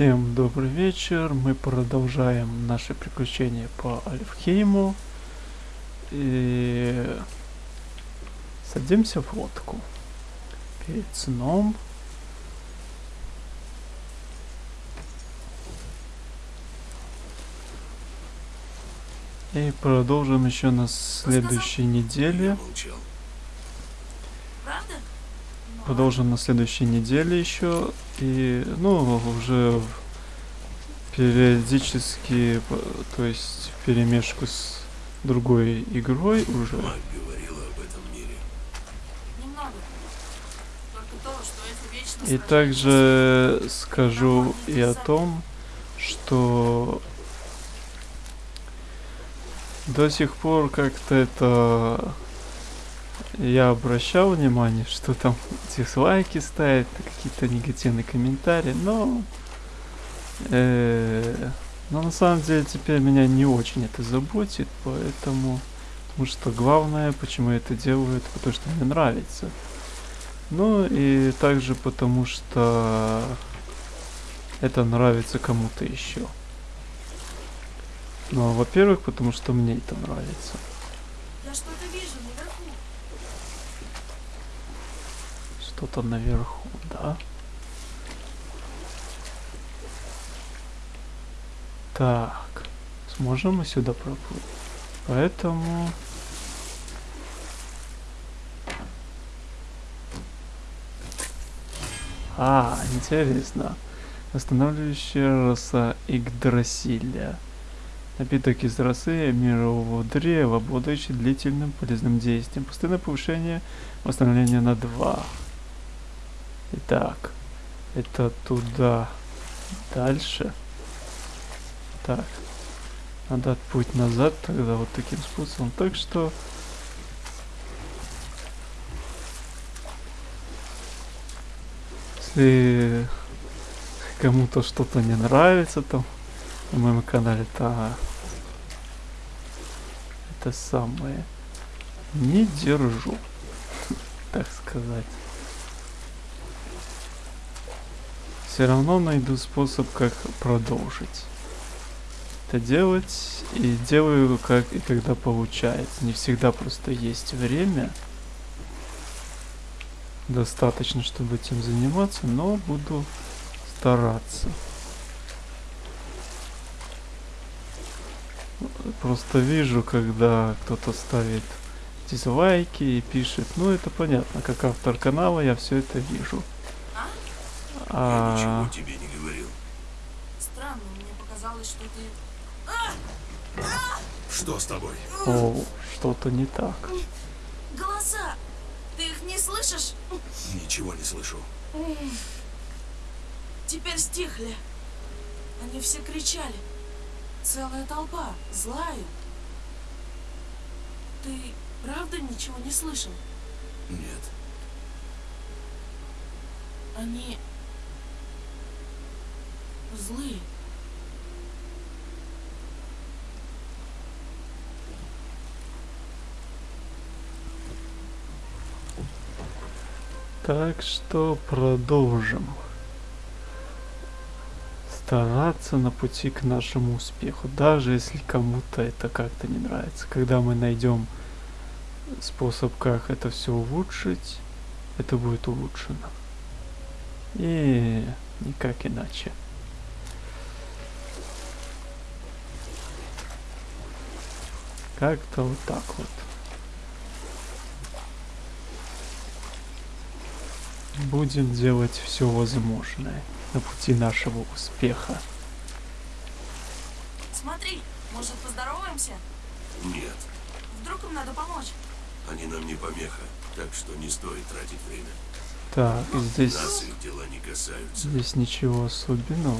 Всем добрый вечер. Мы продолжаем наши приключения по Альфхейму. И садимся в лодку. Перед сном. И продолжим еще на следующей неделе. Продолжим на следующей неделе еще. И, ну, уже периодически, то есть в перемешку с другой игрой уже. Мать говорила об этом мире. Немного. Только то, что это вечно И также скажу и о том, что до сих пор как-то это я обращал внимание, что там дизлайки ставят, какие-то негативные комментарии, но э, но на самом деле теперь меня не очень это заботит, поэтому потому что главное, почему я это делаю, это потому что мне нравится. Ну и также потому что это нравится кому-то еще. Ну, а во-первых, потому что мне это нравится. Я что-то вижу наверху. Что-то наверху, да? Так, сможем мы сюда проплыть? Поэтому... А, интересно. Восстанавливающая роса Игдрасиля. Напиток из росы мирового древа, обладающий длительным полезным действием. Постоянное повышение восстановления на 2. Итак, это туда. Дальше. Так. Надо путь назад тогда вот таким способом. Так что... Если кому-то что-то не нравится там на моем канале, то это самое не держу, так сказать. Все равно найду способ, как продолжить это делать. И делаю как и когда получается. Не всегда просто есть время. Достаточно, чтобы этим заниматься, но буду стараться. Просто вижу, когда кто-то ставит дизлайки и пишет. Ну, это понятно, как автор канала я все это вижу. А? Я А, ничего тебе не говорил. Странно, мне показалось, что ты... Что с тобой? о, что-то не так. Голоса! Ты их не слышишь? Ничего не слышу. Теперь стихли. Они все кричали. Целая толпа, злая. Ты правда ничего не слышал? Нет. Они... злые. Так что продолжим. Стараться на пути к нашему успеху, даже если кому-то это как-то не нравится. Когда мы найдем способ, как это все улучшить, это будет улучшено. И никак иначе. Как-то вот так вот. Будем делать все возможное на пути нашего успеха. Смотри, может поздороваемся? Нет. Вдруг им надо помочь? Они нам не помеха, так что не стоит тратить время. Так, здесь, Нас их дела не касаются. здесь ничего особенного.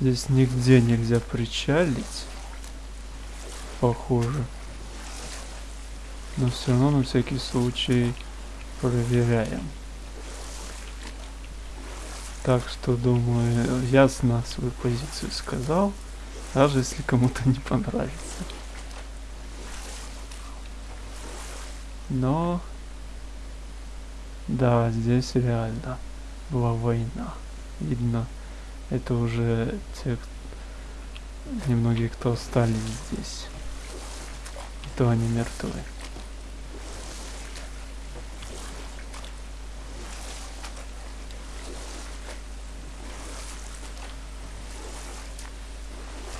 Здесь нигде нельзя причалить. Похоже. Но все равно на всякий случай проверяем. Так что, думаю, ясно свою позицию сказал, даже если кому-то не понравится. Но Да, здесь реально была война. Видно, это уже те, немногие, кто остались здесь. И то они мертвы.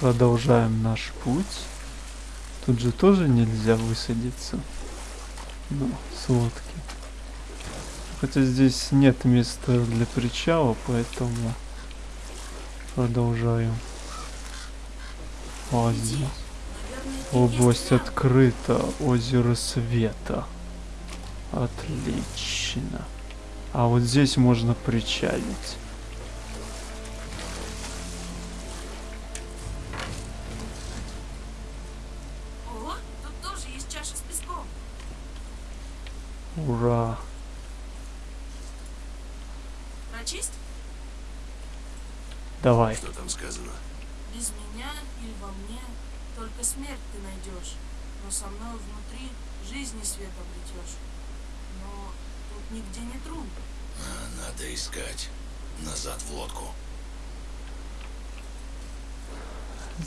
Продолжаем наш путь. Тут же тоже нельзя высадиться. Ну, с лодки. Хотя здесь нет места для причала, поэтому продолжаю. И область открыта, озеро света. Отлично. А вот здесь можно причалить. Ура! Давай. Что там сказано? Без меня или во мне только смерть ты найдешь, но со мной внутри жизни свет обретешь. Но тут нигде не трун. А, надо искать. Назад в лодку.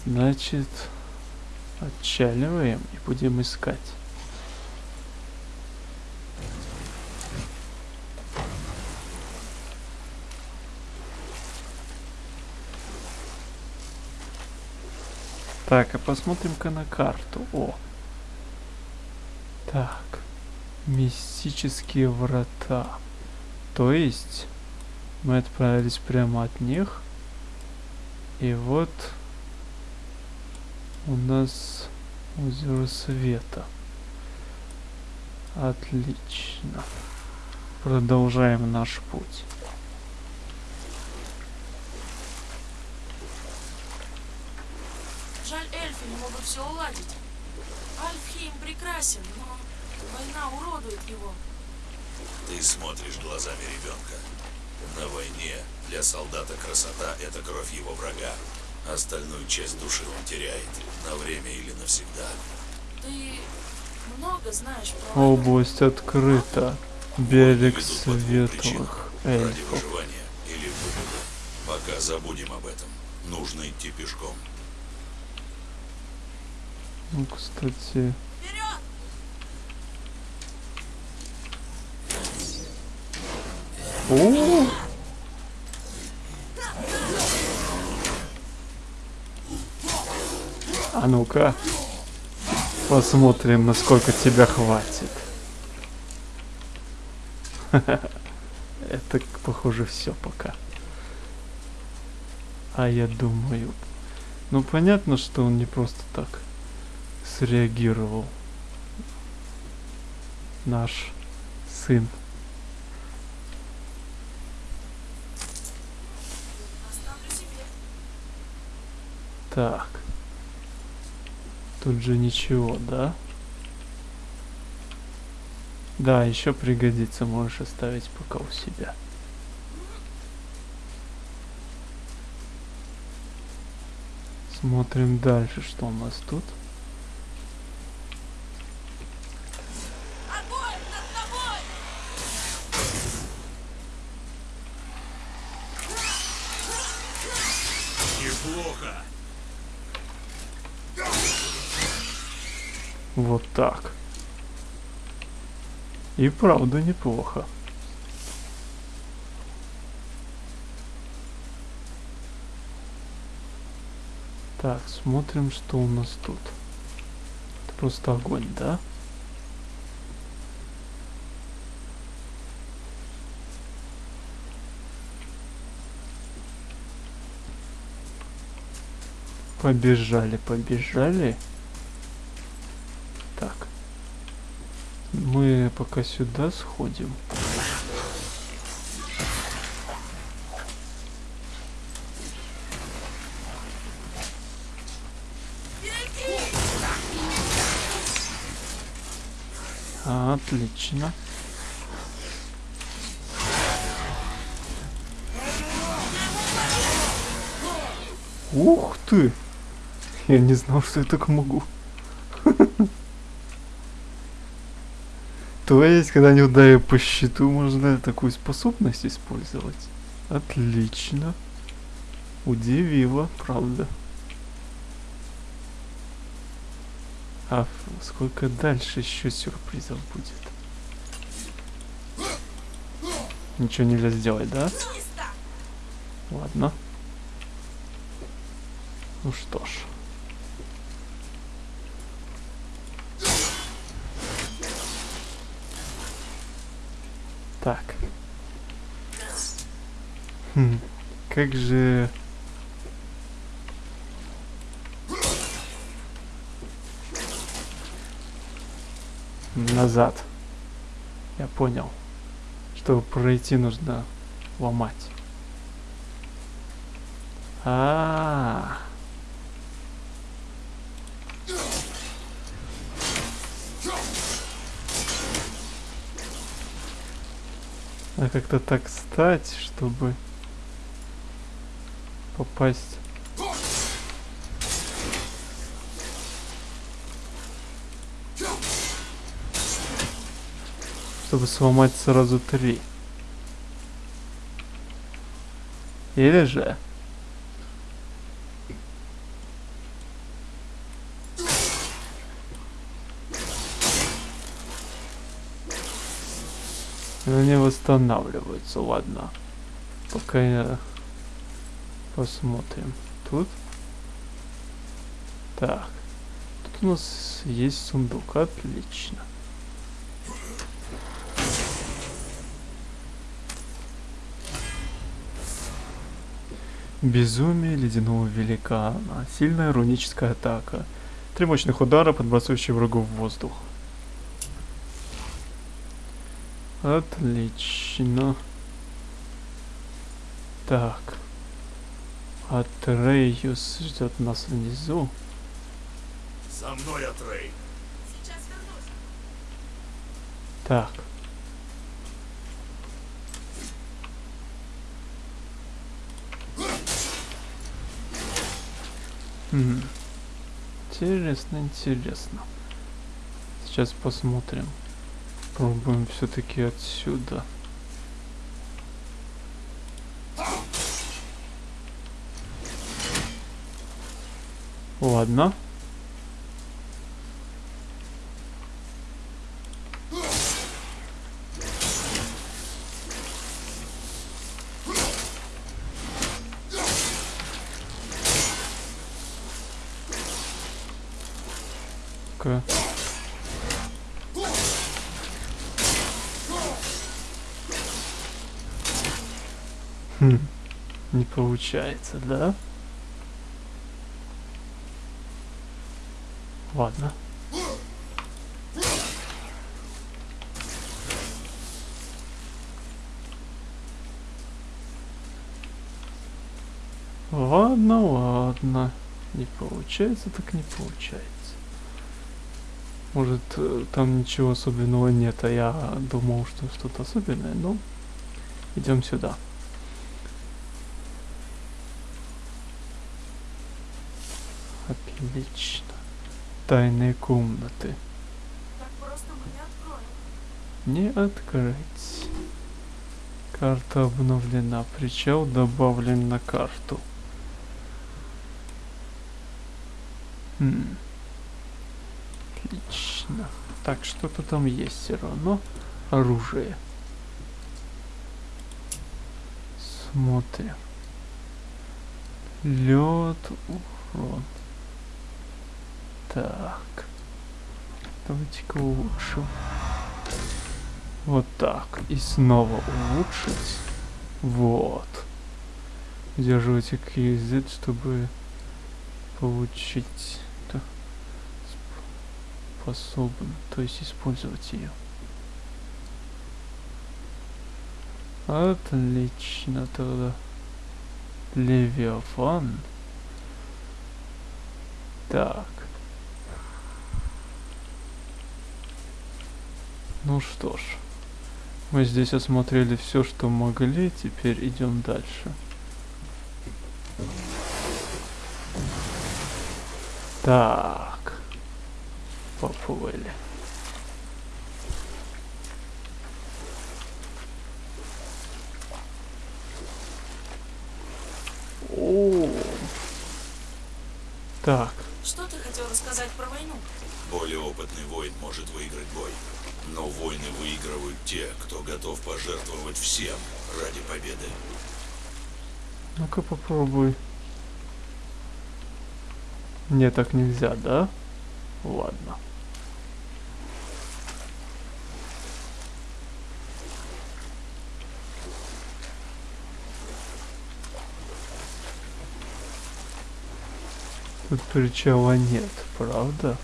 Значит, отчаливаем и будем искать. Так, а посмотрим-ка на карту. О. Так. Мистические врата. То есть мы отправились прямо от них. И вот у нас озеро света. Отлично. Продолжаем наш путь. Не могут все уладить. Альфхейм прекрасен, но война уродует его. Ты смотришь глазами ребенка. На войне для солдата красота — это кровь его врага. Остальную часть души он теряет. На время или навсегда. Ты много знаешь про? Область открыта. Берег светлых Ради эльфов. выживания или выгоды. Пока забудем об этом. Нужно идти пешком. Ну, кстати! О! А ну-ка. Посмотрим, насколько тебя хватит. Это, похоже, все пока. А я думаю... Ну, понятно, что он не просто так среагировал. Наш сын. Так. Тут же ничего, да? Да, еще пригодится, можешь оставить пока у себя. Смотрим дальше, что у нас тут. Огонь над тобой! Неплохо. Вот так. И правда неплохо. Так, смотрим, что у нас тут. Это просто огонь, да? Побежали, побежали. Так. Мы пока сюда сходим. Отлично. Ух ты! Я не знал, что я так могу. То есть, когда не ударили по щиту, можно такую способность использовать. Отлично. Удивило, правда. А сколько дальше еще сюрпризов будет? Ничего нельзя сделать, да? Ладно. Ну что ж. Так. Хм, как же... Назад. Я понял. Чтобы пройти, нужно ломать. А. А как-то так стать, чтобы попасть. Чтобы сломать сразу три. Или же... Они восстанавливаются, ладно. Пока я посмотрим. Тут. Так. Тут у нас есть сундук. Отлично. Безумие ледяного великана. Сильная руническая атака. Три мощных удара, подбрасывающие врагов в воздух. Отлично. Так. Атрейюс ждет нас внизу. За мной, Атрей. Сейчас вернусь. Так. Хм. Интересно, интересно. Сейчас посмотрим. Пробуем все-таки отсюда. Ладно. Ка. Хм, не получается, да? Ладно. Ладно, ладно. Не получается, так не получается. Может, э, там ничего особенного нет, а я думал, что что-то особенное, но идем сюда. Отлично. Тайные комнаты. Так просто мы не откроем. Не открыть. Карта обновлена. Причал добавлен на карту. Хм. Отлично. Так, что-то там есть все равно. Оружие. Смотрим. Лед, урон. Так. Давайте-ка улучшим. Вот так. И снова улучшить. Вот. Удерживайте QZ, чтобы получить сп- способен, то есть использовать ее. Отлично тогда. Левиафан. Так. Ну что ж, мы здесь осмотрели все, что могли, теперь идем дальше. Так, поплыли. О, так. Что ты хотел рассказать про войну? Более опытный воин может выиграть бой. Но войны выигрывают те, кто готов пожертвовать всем ради победы. ну-ка попробуй. Мне так нельзя, да? Ладно. Тут причала нет, правда?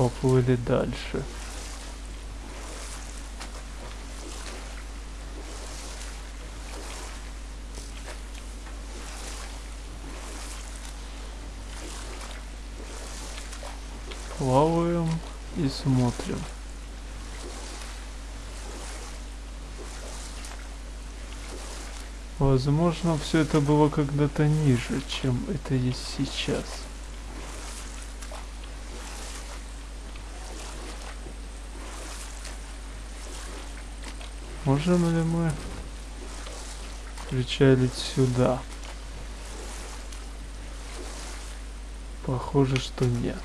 Поплыли дальше. Плаваем и смотрим. Возможно, все это было когда-то ниже, чем это есть сейчас. Можем ли мы причалить сюда? Похоже, что нет.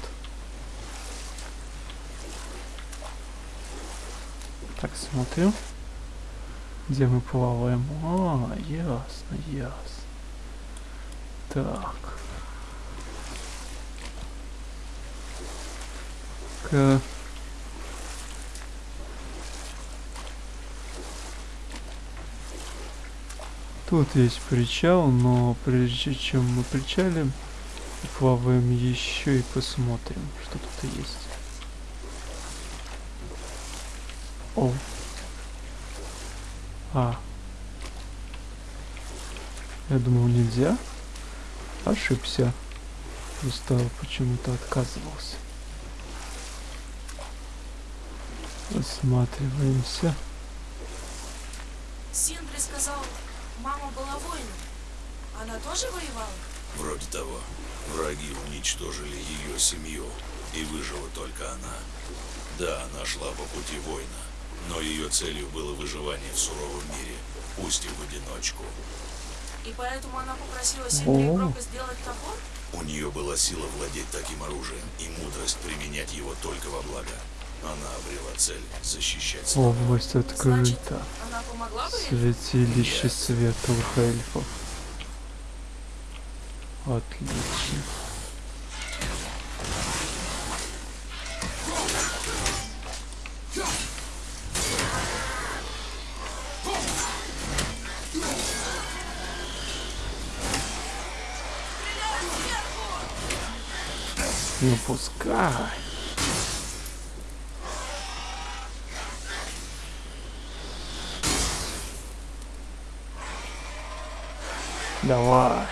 Так, смотрим. Где мы плаваем? А, ясно, ясно. Так. К... Тут есть причал, но прежде чем мы причалим, плаваем еще и посмотрим, что тут есть. О. А. Я думал нельзя. Ошибся. Просто почему-то отказывался. Осматриваемся. Синдри сказал, мама была воином. Она тоже воевала? Вроде того. Враги уничтожили ее семью, и выжила только она. Да, она шла по пути воина, но ее целью было выживание в суровом мире, пусть и в одиночку. И поэтому она попросила Синдри и О. Брока сделать топор? У нее была сила владеть таким оружием и мудрость применять его только во благо. Она обрела цель защищать страну. Область открыта. она помогла бы ей? Святилище светлых эльфов. Отлично. Ну пускай. Давай.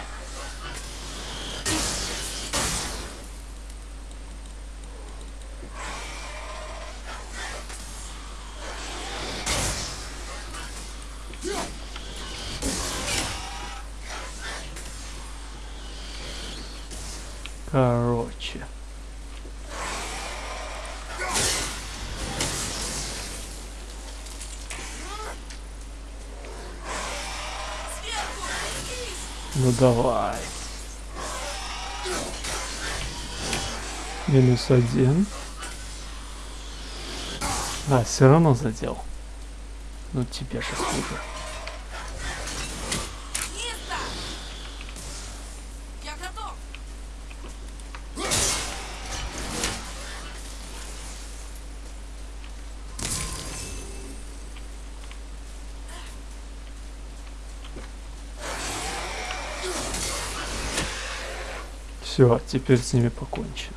Короче. Ну давай. Минус один. А, все равно задел. Ну тебе же хуже. Низко! Я готов! Все, теперь с ними покончено.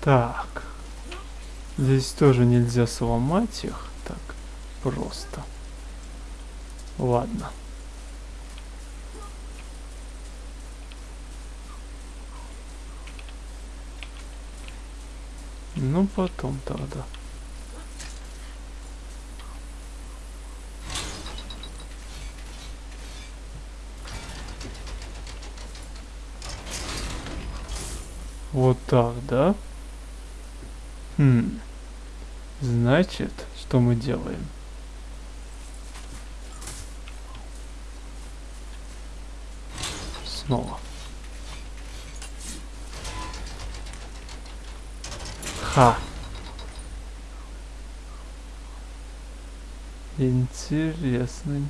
Так. Здесь тоже нельзя сломать их так просто. Ладно. Ну потом тогда. Вот так, да? Хм. Значит, что мы делаем? Снова. Ха. Интересно.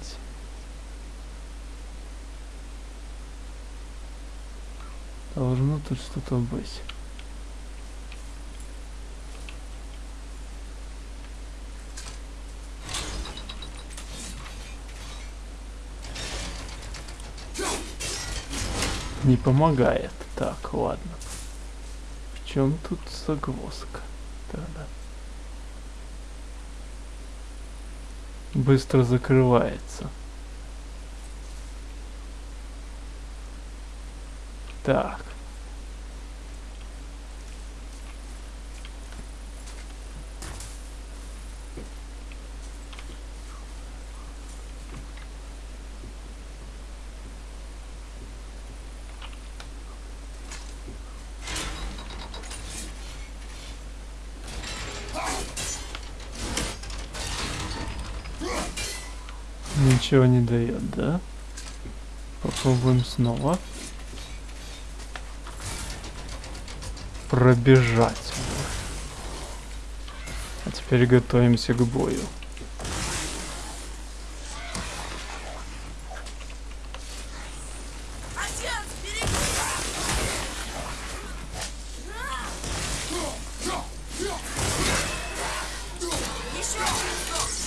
Должно тут что-то быть. Не помогает. Так, ладно. Чем тут загвоздка? Тогда. Быстро закрывается. Так. Ничего не дает, да? Попробуем снова. Пробежать. А теперь готовимся к бою.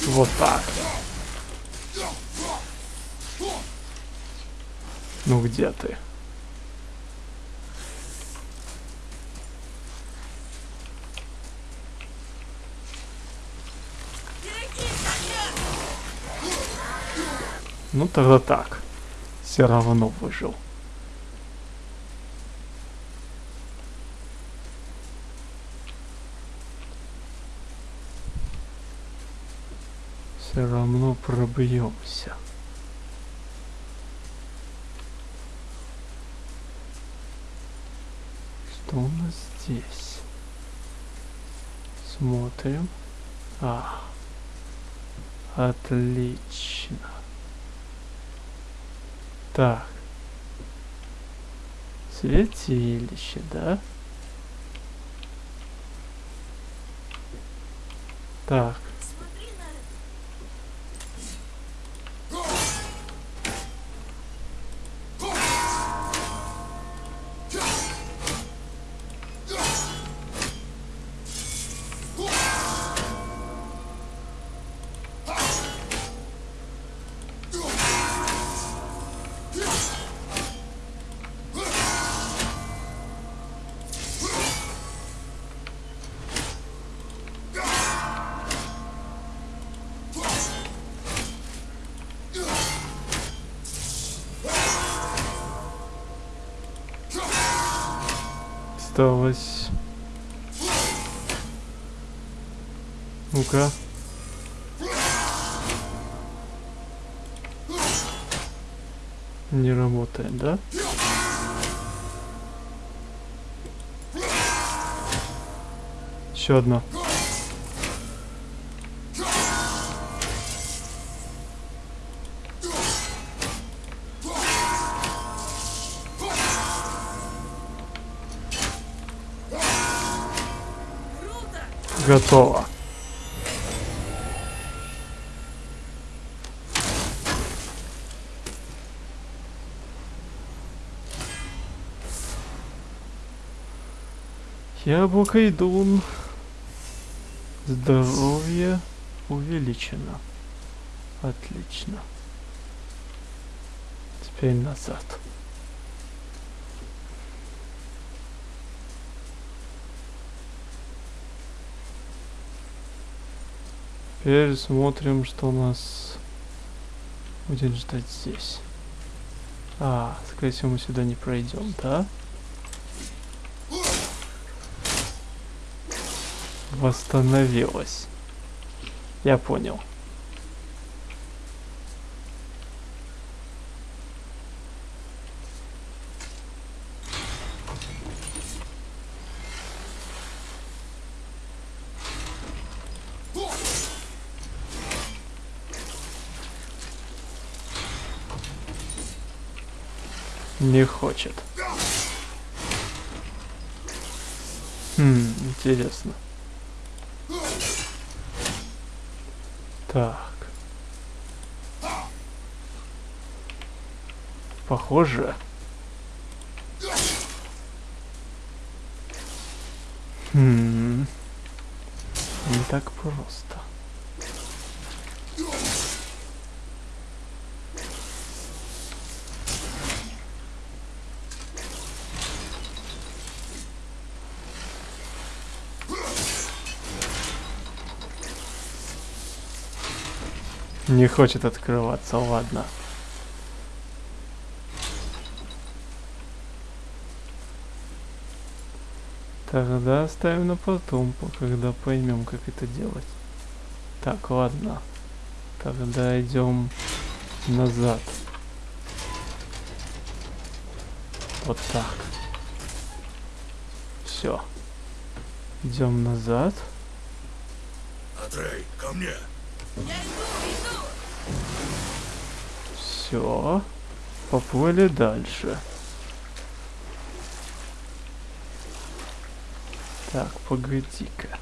Вот так. Ну где ты? Ну тогда так. Все равно выжил. Все равно пробьемся. Что у нас здесь? Смотрим. А, отлично. Так. Святилище, да? Так. Осталось. Ну-ка. Не работает, да? Еще одно. Готово. Яблоко идун. Здоровье увеличено. Отлично. Теперь назад. Теперь смотрим, что у нас будет ждать здесь. А, скорее всего, мы сюда не пройдем, да? Восстановилась. Я понял. Хочет. Хм, интересно. Так. Похоже. Хм. Не так просто. Не хочет открываться, ладно. Тогда оставим на потом, по- когда поймем, как это делать. Так, ладно. Тогда идем назад. Вот так. Все. Идем назад. Атрей, ко мне. Все. Поплыли дальше. Так, погоди-ка.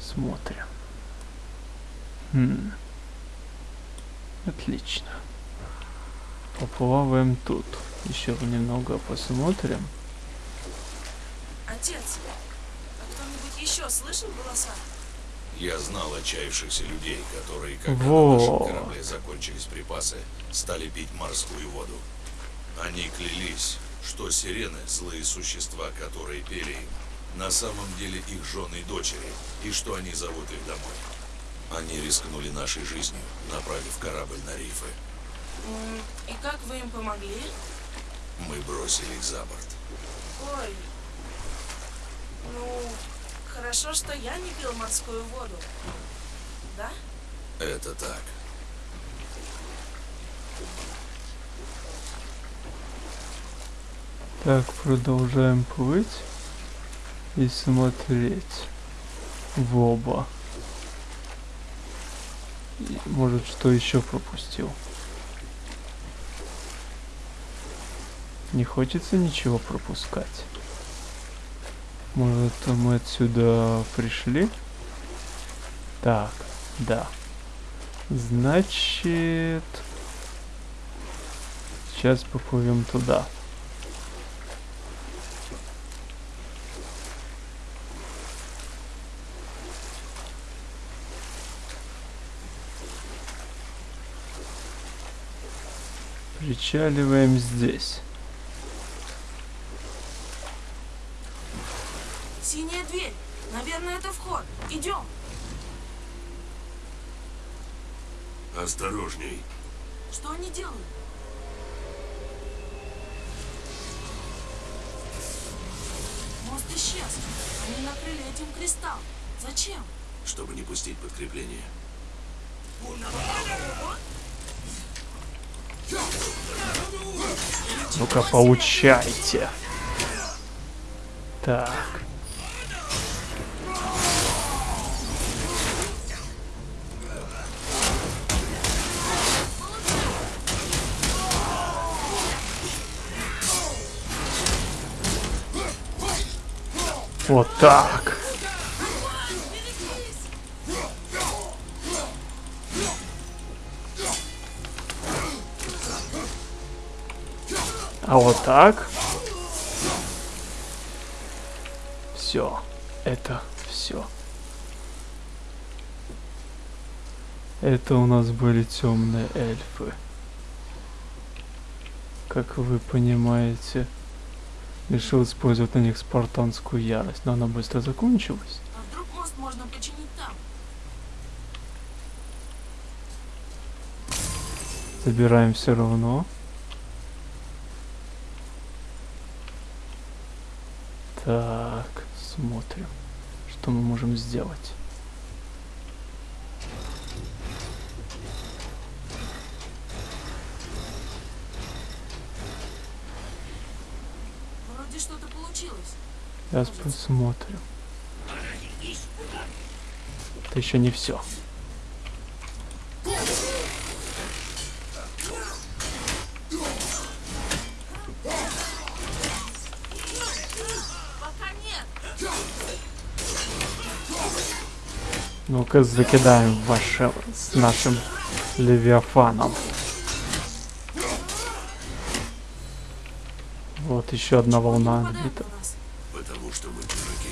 Смотрим. Хм. Отлично. Поплаваем тут. Еще немного посмотрим. Отец, а кто-нибудь еще слышал голоса? Я знал отчаявшихся людей, которые, когда Во. на нашем корабле закончились припасы, стали пить морскую воду. Они клялись, что сирены – злые существа, которые пели им, на самом деле их жены и дочери, и что они зовут их домой. Они рискнули нашей жизнью, направив корабль на рифы. И как вы им помогли? Мы бросили их за борт. Ой. Ну, хорошо, что я не пил морскую воду. Да? Это так. Так, продолжаем плыть и смотреть в оба. И, может, что еще пропустил? Не хочется ничего пропускать. Может, мы отсюда пришли? Так, да. Значит... Сейчас поплывем туда. Причаливаем здесь. Наверное, это вход. Идем. Осторожней. Что они делают? Мост исчез. Они накрыли этим кристалл. Зачем? Чтобы не пустить подкрепление. Ну-ка, получайте. Так. Вот так. А вот так. Все. Это все. Это у нас были темные эльфы. Как вы понимаете, решил использовать на них спартанскую ярость, но она быстро закончилась. А вдруг мост можно починить там? Забираем все равно. Так, смотрим, что мы можем сделать. Сейчас посмотрим. Это еще не все. Ну-ка закидаем ваше с нашим левиафаном. Вот еще одна волна отбита. Потому что мы чужаки.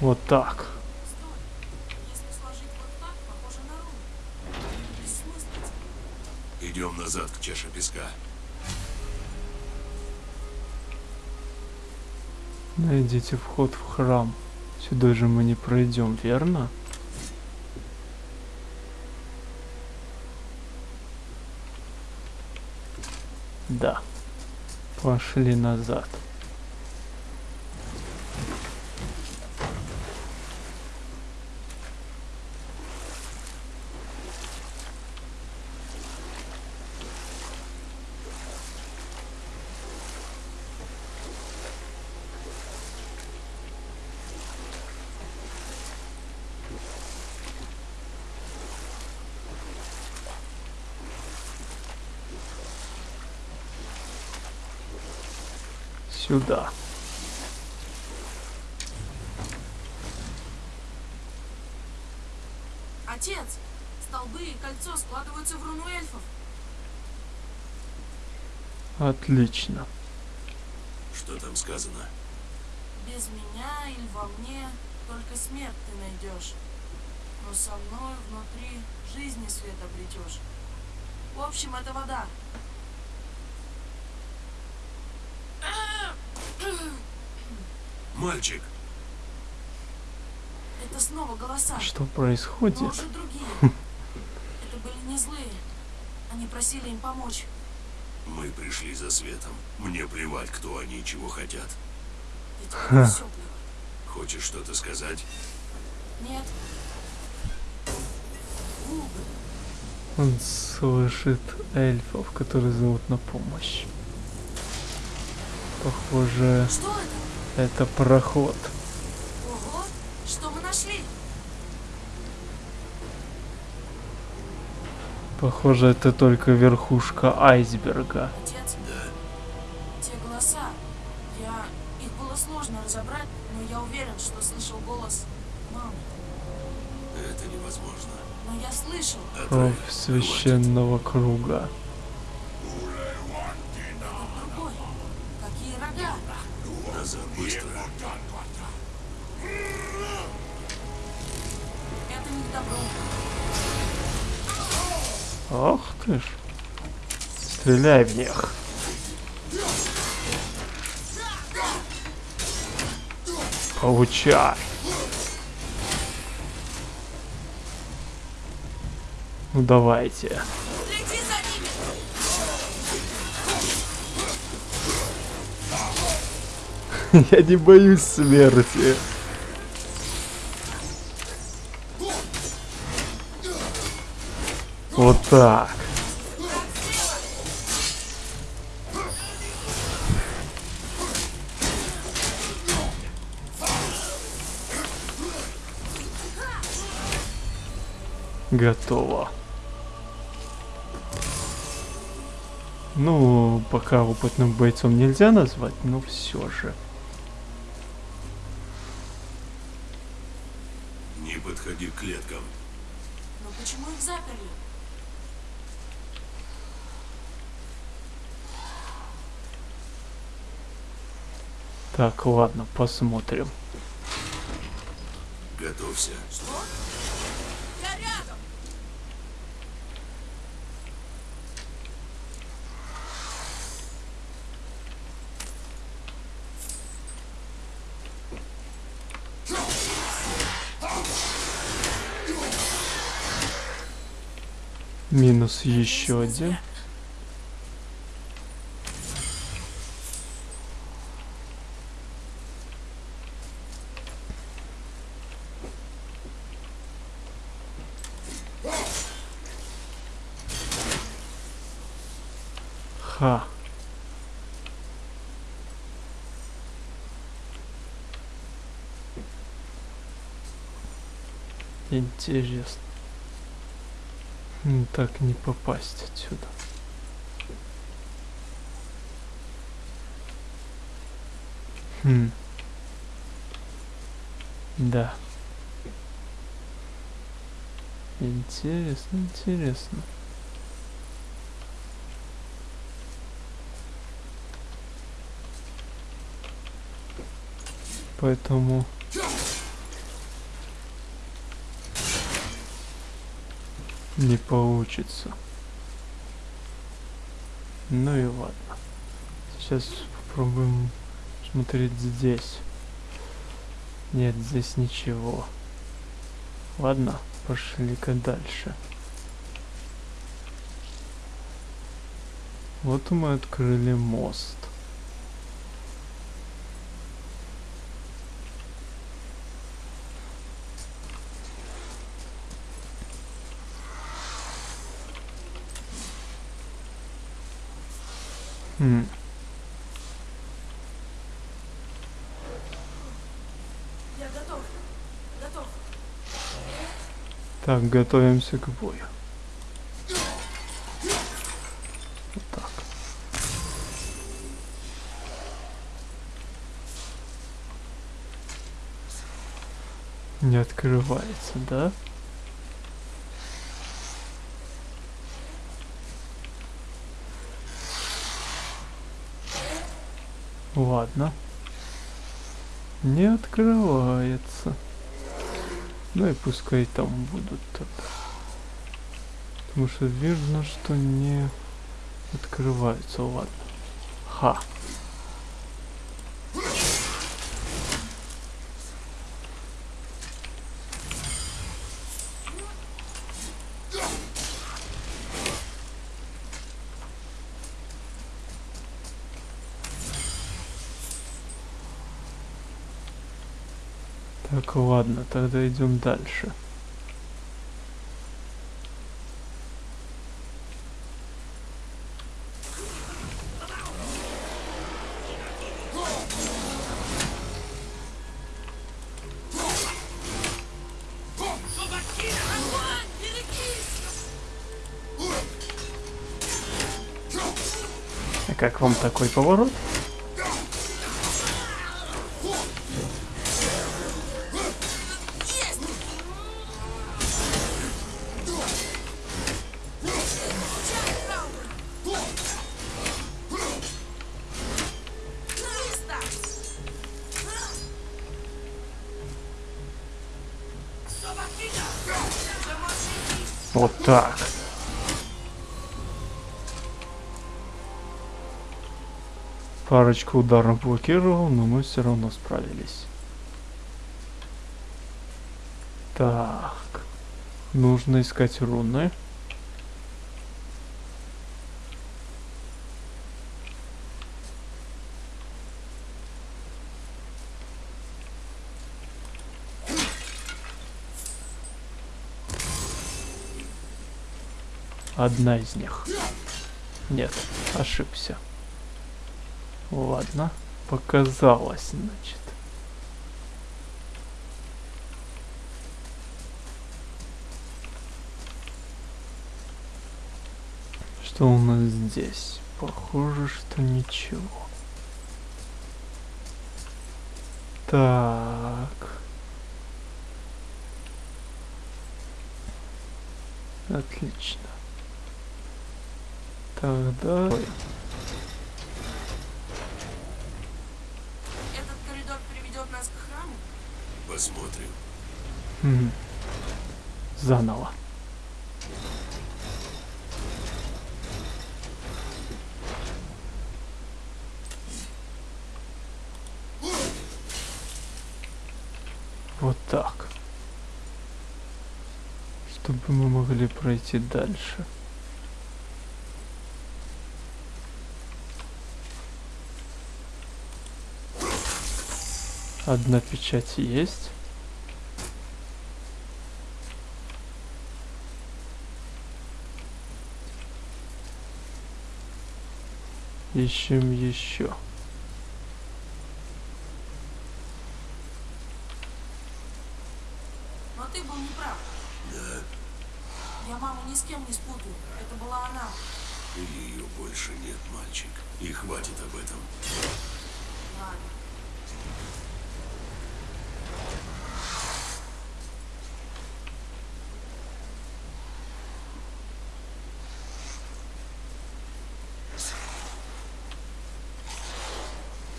Вот так. Идем назад к чаше песка. Найдите вход в храм. Сюда же мы не пройдем, верно? Да. Пошли назад. Сюда. Отец, столбы и кольцо складываются в руну эльфов. Отлично. Что там сказано? Без меня или во мне только смерть ты найдешь. Но со мной внутри жизни свет обретешь. В общем, это вода. Мальчик, Это снова голоса. Что Но происходит? уже другие. Это были не злые. Они просили им помочь. мы пришли за светом. Мне плевать, кто они и чего хотят. Плевать. Хочешь что-то сказать? Нет. Он слышит эльфов, которые зовут на помощь. Похоже, Что это? Это проход. Ого! Что мы нашли? Похоже, это только верхушка айсберга. Отец, Да. те голоса. Я... Их было сложно разобрать, но я уверен, что слышал голос мамы. Это невозможно. Но я слышал. Кровь Отравь. священного круга. Ах ты ж. Стреляй в них. Получай. Ну давайте. Я не боюсь смерти. Вот так. Готово. Ну, пока опытным бойцом нельзя назвать, но все же. Не подходи к клеткам. Но почему их заперли? Так, ладно, посмотрим. Готовься. Минус еще один. Ха. Интересно. Так не попасть отсюда. Хм. Да. Интересно, интересно. Поэтому... Не получится. Ну и ладно. Сейчас попробуем смотреть здесь. Нет, здесь ничего. Ладно, пошли-ка дальше. Вот мы открыли мост. Я готов. Готов. Так, готовимся к бою. Вот так. Не открывается, да? Ладно. Не открывается. Ну и пускай там будут тогда. Потому что видно, что не открываются. Ладно. Ха. Ладно, тогда идем дальше. А как вам такой поворот? Парочку ударов блокировал, но мы все равно справились. Так. Нужно искать руны. Одна из них. Нет, ошибся. Ладно, показалось, значит. Что у нас здесь? Похоже, что ничего. Так. Отлично. Тогда... Ой, нас к храму? Посмотрим. Мгм. Заново. Вот так. Чтобы мы могли пройти дальше. Одна печать есть. Ищем еще. Но ты был неправ. Да, Я маму ни с кем не спутаю. Это была она. ее больше нет, мальчик. И хватит об этом. Ладно.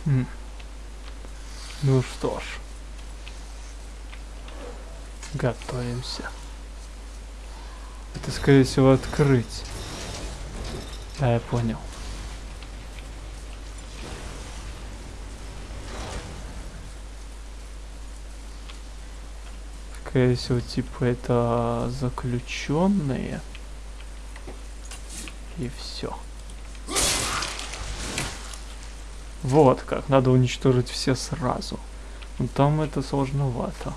Ну что ж. Готовимся. Это, скорее всего, открыть. Да, я понял. Скорее всего, типа это заключенные. И все. Вот как, надо уничтожить все сразу. Но там это сложновато.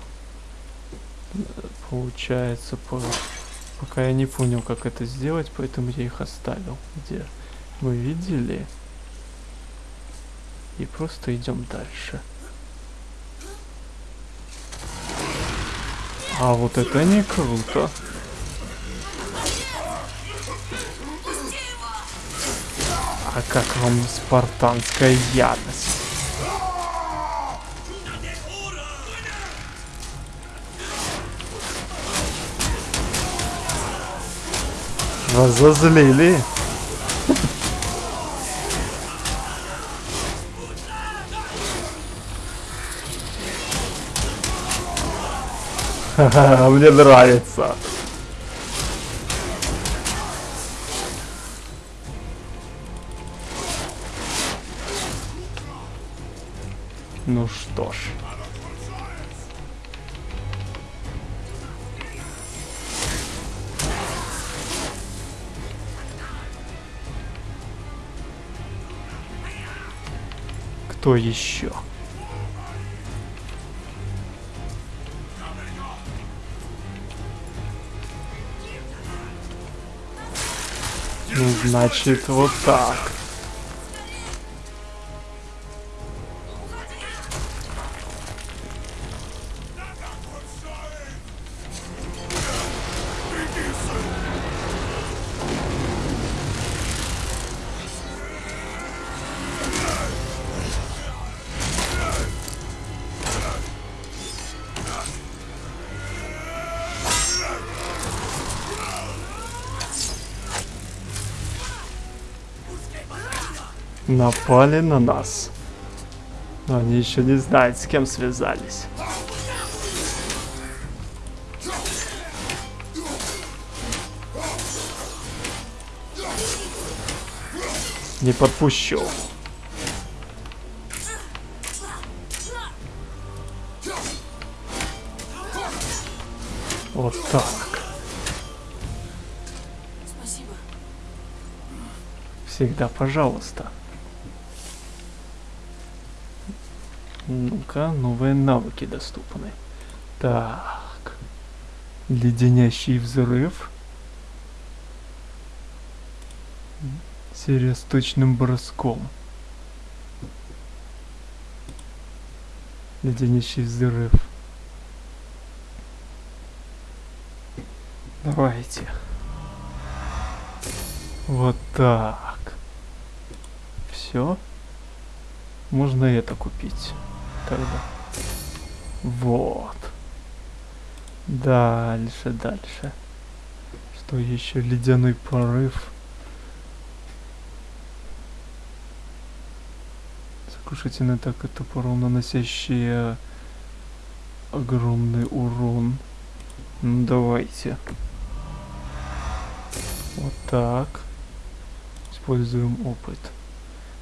Получается, по... пока я не понял, как это сделать, поэтому я их оставил. Где вы видели? И просто идем дальше. А вот это не круто. А как вам спартанская ярость? Разозлили. Ха-ха, Мне нравится. Ну что ж. Кто еще? Ну, значит, вот так. Напали на нас. Но они еще не знают, с кем связались. Не подпущу. Вот так. Спасибо. Всегда пожалуйста. Ну-ка, новые навыки доступны. Так. Леденящий взрыв. Серия с точным броском. Леденящий взрыв. Давайте. Вот так. Все. Можно это купить. Тогда. Вот. Дальше, дальше. Что еще? Ледяной порыв. Сокрушительная атака топором, наносящая огромный урон. Ну давайте. Вот так. Используем опыт.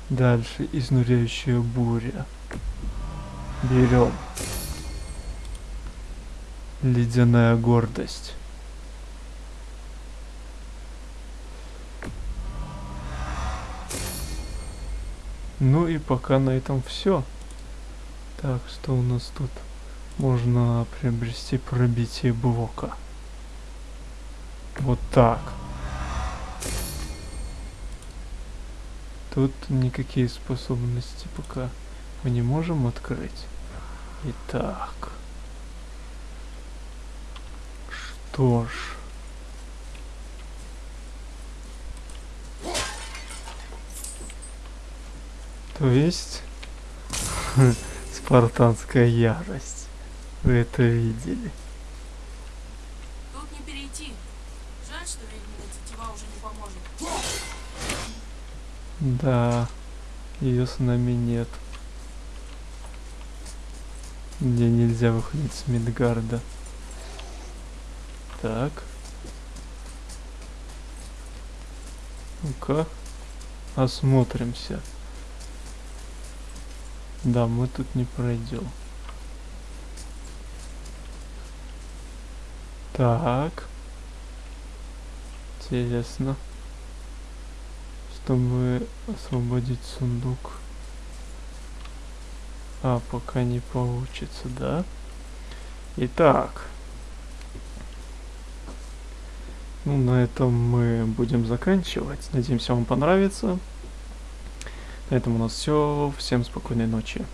Дальше изнуряющая буря. Берем. Ледяная гордость. Ну и пока на этом все. Так, что у нас тут? Можно приобрести пробитие блока. Вот так. Тут никакие способности пока мы не можем открыть. Итак. что ж. То есть спартанская ярость. Вы это видели? Тут не перейти. Жаль, что ведьмина тетива уже не поможет. Да, ее с нами нет. Мне нельзя выходить с Мидгарда. Так. Ну-ка. Осмотримся. Да, мы тут не пройдем. Так. Интересно. Чтобы освободить сундук. А, пока не получится, да? Итак. Ну, на этом мы будем заканчивать. Надеемся, вам понравится. На этом у нас все. Всем спокойной ночи.